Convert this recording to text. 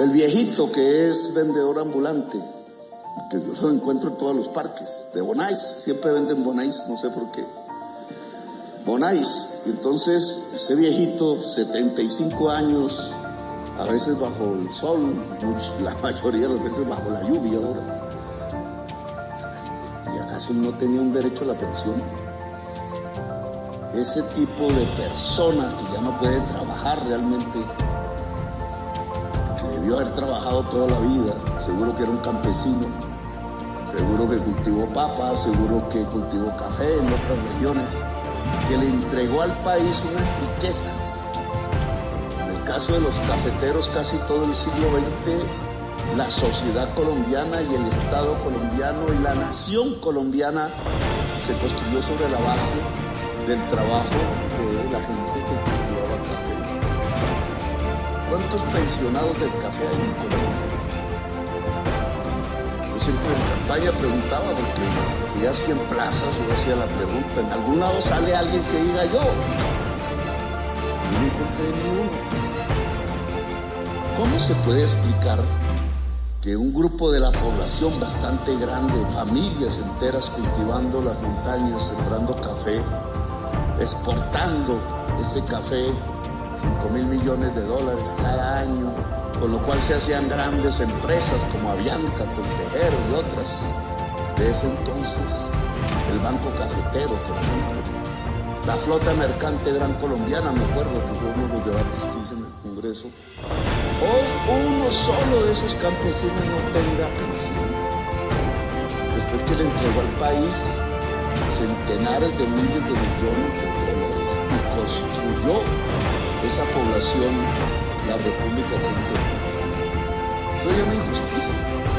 El viejito que es vendedor ambulante, que yo se lo encuentro en todos los parques, de Bonais, siempre venden Bonais, no sé por qué. Bonais, entonces ese viejito, 75 años, a veces bajo el sol, la mayoría de las veces bajo la lluvia ahora. ¿Y acaso no tenía un derecho a la pensión? Ese tipo de persona que ya no puede trabajar realmente, que debió haber trabajado toda la vida, seguro que era un campesino, seguro que cultivó papas, seguro que cultivó café en otras regiones, que le entregó al país unas riquezas caso de los cafeteros, casi todo el siglo XX, la sociedad colombiana y el Estado colombiano y la nación colombiana se construyó sobre la base del trabajo de la gente que. ¿Cuántos pensionados del café hay en Colombia? Yo siempre en campaña preguntaba, porque fui a 100 plazas, yo hacía la pregunta, en algún lado sale alguien que diga yo. No encontré ni uno. ¿Cómo se puede explicar que un grupo de la población bastante grande, familias enteras cultivando las montañas, sembrando café, exportando ese café, 5 mil millones de dólares cada año, con lo cual se hacían grandes empresas como Avianca, Tontejero y otras. De ese entonces, el Banco Cafetero, por ejemplo, la flota mercante gran colombiana, me acuerdo que fue uno de los debates que hice en el Congreso, Hoy uno solo de esos campesinos no tenga pensión. Después que le entregó al país centenares de miles de millones de dólares y construyó esa población la República que es una injusticia.